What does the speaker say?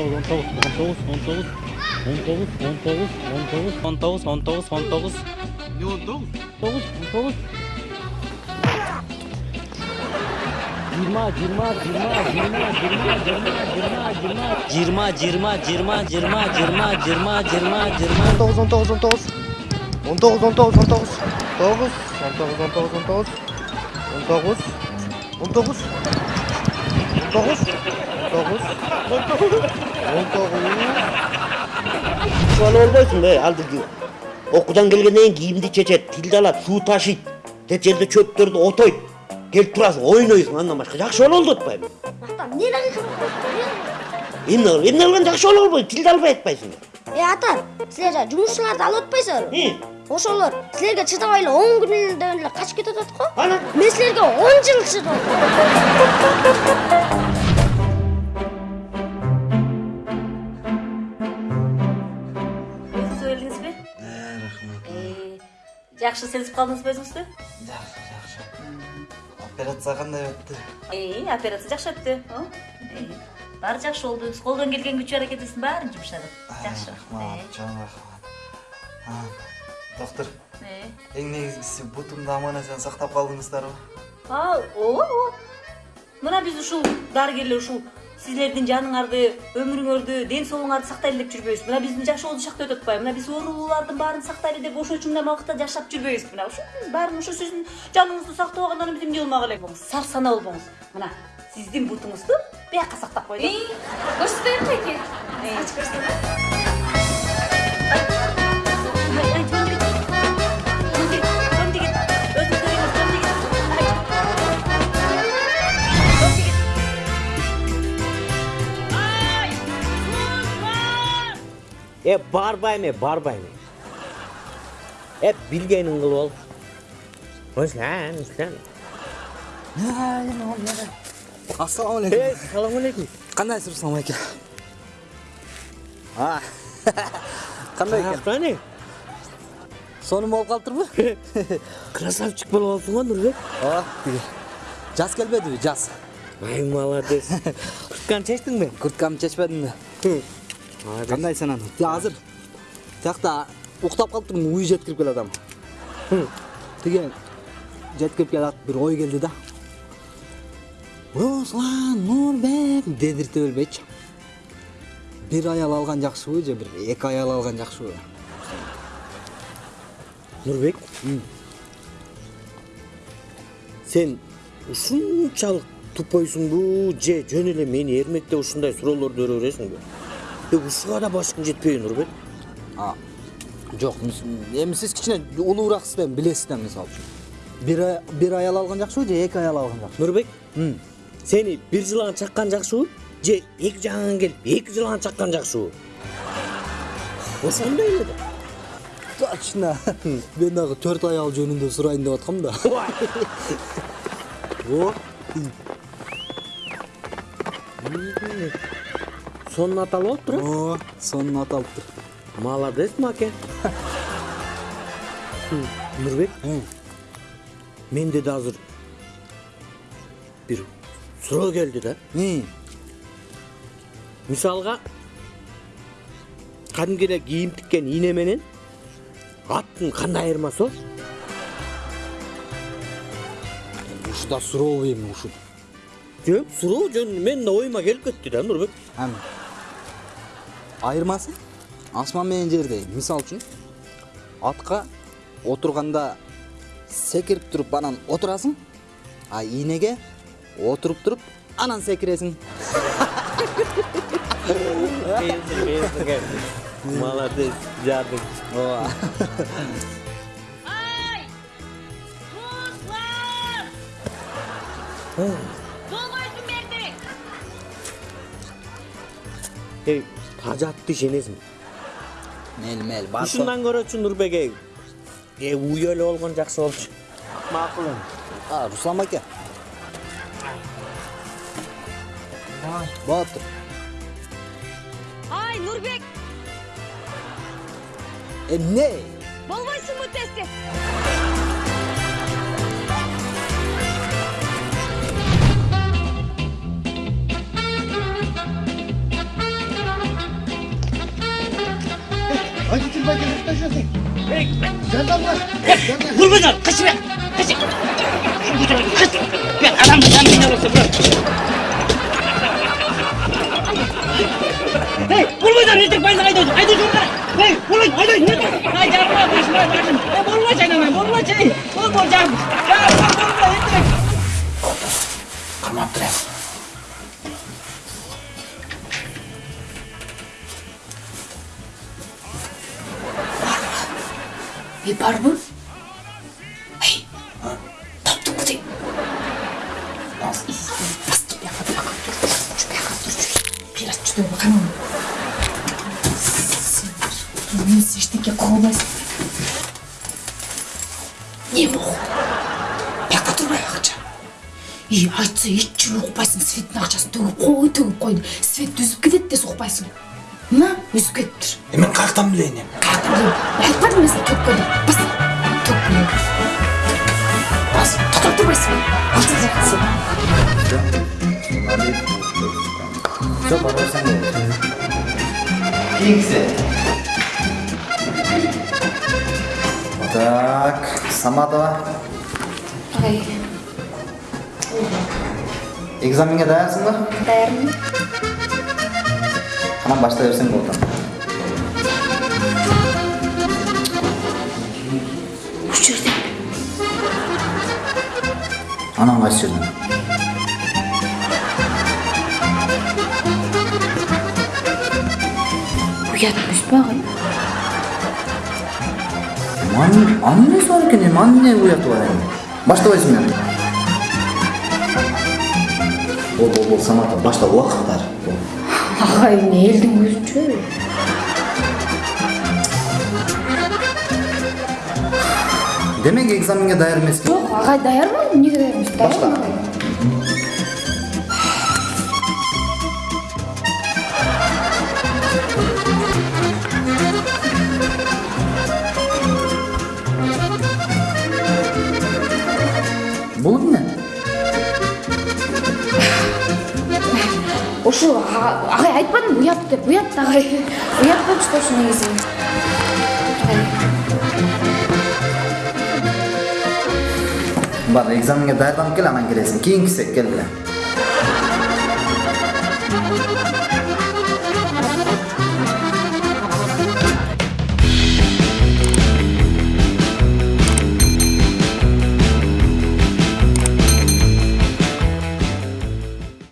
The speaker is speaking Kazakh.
19 19 19 19 19 19 19 он 19 он 19 он 19 он 19 он 19 19 19 19 он 19 19 19 19 19 19 19 19 19 19 19 19 19 19 19 19 19 19 он 19 он 19 он 19 он 19 он 19 он 19 19 он 19 он 19 он 19 он 19 он 19 19 19 ушаны албайсың бе ал тиги окуудан келгенден кийин кийимди чечет тилди алат суу ташыйт тет жерде чөптөрдү отойт келип турасың ойнойсуң андан башка жакшы боло алды атпайбы атам эмне эмне эмне кылган жакшы боло албайт тилди албай атпайсыңбы э атам силер алып атпайсыңарбы ошолор силерге чыдабай эле он күндө эле качып кетип атат го Ана, мен силерге он жыл чыдадым жақсы сезіп қалдыңыз ба өзіңізді жақсы жақсы операция қандай өтті и операция жақсы өтті Бар жақсы болды қолдан келген күч әрекет жумшадык. бәрін жұмшадық жақсы рахмат Доктор. Не? Ең негізгісі бұтымды аманатынан сақтап қалдыңыздар ба? Ал, о, мына біз ушул дарыгерлер ушул сіздердің жаныңарды өмүрүңөрдү ден соолугуңарды сактайлы деп жүрбөйбүз мына биздин олды шақты өтөт атпайбы мына біз орылылардың барын сактайлы деп ошол үчүн мындай убакытта жашап жүрбөйбүз мына біз баарын ошо сөздүн жаныңызды сактап алгандан биз эмне болмак эле болыңыз. сарсанаа болбоңуз мына сиздин бутуңузду бияка сактап койдум көрсөтөйүнбү е барбай ме барбай ме е білгенін қыл ол руслан руслан ассалаумағалейкум ей ассалаумағалейкум қандайсыз руслан байке қандай екен қане соным болып қалып тұр красавчик болып алыпсың ғой тиги жаз келбеді жаз ай молодец куртканы чечтиңби бе курткамды шешпедім қандай сананы қазір тақта ұйықтап қалып тұрмын ой жеткіріп келе жатамын деген жеткіріп келе бір ой келді да руслан нурбек дедірте бербейчи бир аял алган жакшыбы же бир эки аял алган жакшыбы нурбек сен ушунчалык тупойсуңбу же жөн эле мени эрмектеп ушундай суроолорду бере бересиңби Ушуга да башкың жетпейби, Нурбек? А, жок, эми сиз кичине улуураксыз да билесиз да мисалы үчүн. Бир бир аял алган жакшыбы же эки аял алган жакшыбы? Нурбек, сени бир жылан чаккан жакшыбы? Же эки жагыңан келип эки жылан чаккан жакшыбы? Ошондой эле да. Точно. Мен дагы төрт аял жөнүндө сурайын деп аткам да. О, Сонун аталып атыптыр э? о, сонун аталыптыр. Молодец, маке. Нурбек, менде да азыр бир суроо келди да. Мисалга кадимки эле кийим тиккен ийне менен аттын кандай айырмасы бар? ушуда сурообу эми ушул. Жөн, суроо жөн менин да оюма келип кетти да Нурбек. Айырмасы асман менен жердей. Мисал үчүн атка отурганда секирип туруп анан отурасың, а ийнеге отуруп туруп анан секиресиң. Молодец, жадың. Ооба. Эй, тажатты ишенесиң. Мел мел бар. Ушундан көрөчү Нурбек эй. Э, уй эле болгон жакшы болчу. Макул эми. А, Руслан аке. Болуптур. ай нурбек Эмне? болбойсуңбу тез тез 물건을 가시면 가시. 그냥 안 하면 안 된다고 했어 물건을 일찍 빨리 나가야 되지 아이들 좀 가. 에이 물건 아이들 일찍 아 이제 알아 다시 말아 다시. 야 몰라 쟤는 몰라 쟤 몰라 쟤야 몰라 일찍 가만 들어 yapar mı? Hey! Ha? Taptım kuzey. Nasıl iyisin? Bas git yakal yakal dur. Şu yakal dur. Biraz çıtıyor bakar mı? Bunu seçtik ya kovmaz. Niye bu? Yakal dur ayakça. İyi açsa hiç çürük basın. Svetin akçasını dövüp koy dövüp koy. Svet düzüp gidip de soğuk basın. Мына үзіп кетіп тұр мен қаяқтан білейін енді ты, блин? айтпадым мен саған төкіп қойдым бас төкіп қойдым бас тоқтап тұрмайсың алты сен жоқ барсаң кеңсе так саматова ағай экзаменге даярсың ба даярмын анан баштай берсең болот осы жерде анан кайсы жерден ұят емес па ағай Анын анын несі бар екен эми анын эмне уяты бар эми баштабайсың мен бол бол бол самата башта убакыт бар бол ағай не елдің өзінше демек экзаменге даяр эмеспин жоқ ағай даярмын неге даяр емес Башла. Ошо а- ағай айтпадым ұят деп ұят ағай ұят болып шықты ошо негизи бар экзаменге даярданып кел анан келесиң кийинкисе кел